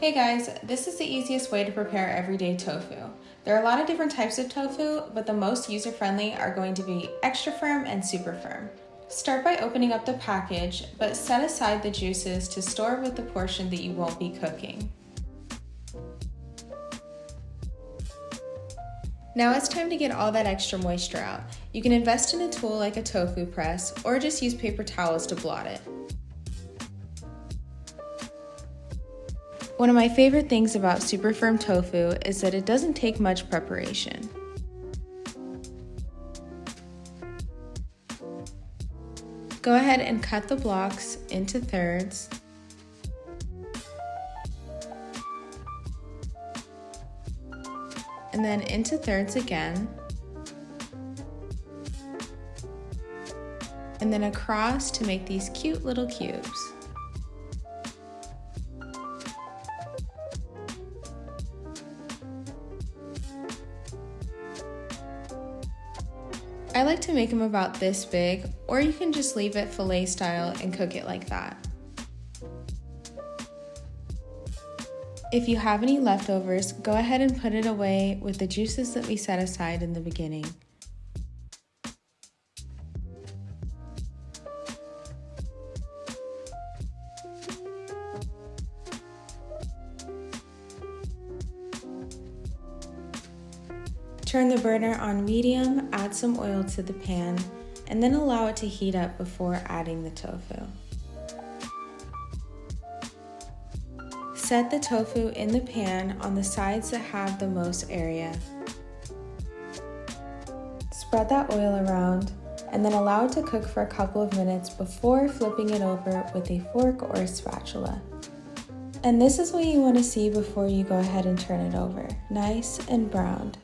Hey guys, this is the easiest way to prepare everyday tofu. There are a lot of different types of tofu, but the most user-friendly are going to be extra firm and super firm. Start by opening up the package, but set aside the juices to store with the portion that you won't be cooking. Now it's time to get all that extra moisture out. You can invest in a tool like a tofu press, or just use paper towels to blot it. One of my favorite things about super firm tofu is that it doesn't take much preparation. Go ahead and cut the blocks into thirds. And then into thirds again. And then across to make these cute little cubes. I like to make them about this big, or you can just leave it filet style and cook it like that. If you have any leftovers, go ahead and put it away with the juices that we set aside in the beginning. Turn the burner on medium, add some oil to the pan, and then allow it to heat up before adding the tofu. Set the tofu in the pan on the sides that have the most area. Spread that oil around and then allow it to cook for a couple of minutes before flipping it over with a fork or a spatula. And this is what you want to see before you go ahead and turn it over, nice and browned.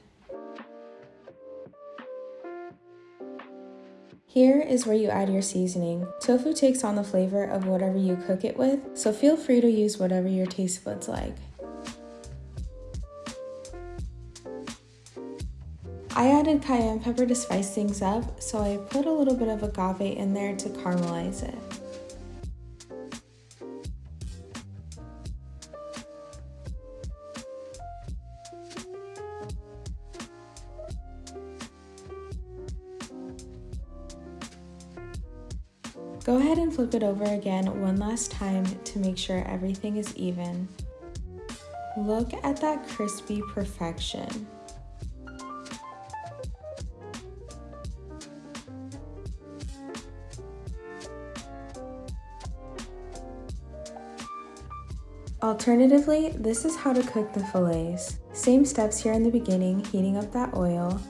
Here is where you add your seasoning. Tofu takes on the flavor of whatever you cook it with, so feel free to use whatever your taste buds like. I added cayenne pepper to spice things up, so I put a little bit of agave in there to caramelize it. Go ahead and flip it over again one last time to make sure everything is even. Look at that crispy perfection. Alternatively, this is how to cook the fillets. Same steps here in the beginning, heating up that oil.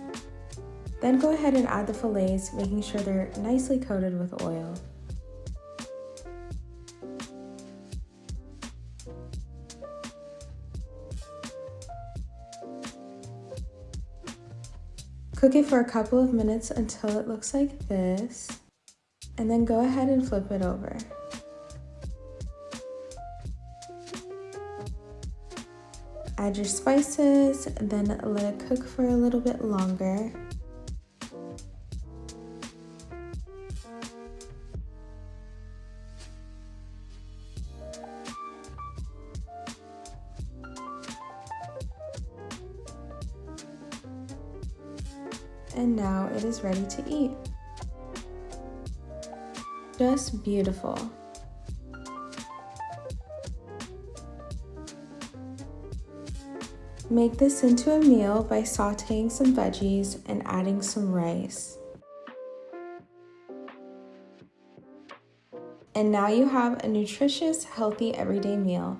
Then go ahead and add the fillets, making sure they're nicely coated with oil. Cook it for a couple of minutes until it looks like this, and then go ahead and flip it over. Add your spices, then let it cook for a little bit longer. And now it is ready to eat. Just beautiful. Make this into a meal by sauteing some veggies and adding some rice. And now you have a nutritious, healthy everyday meal.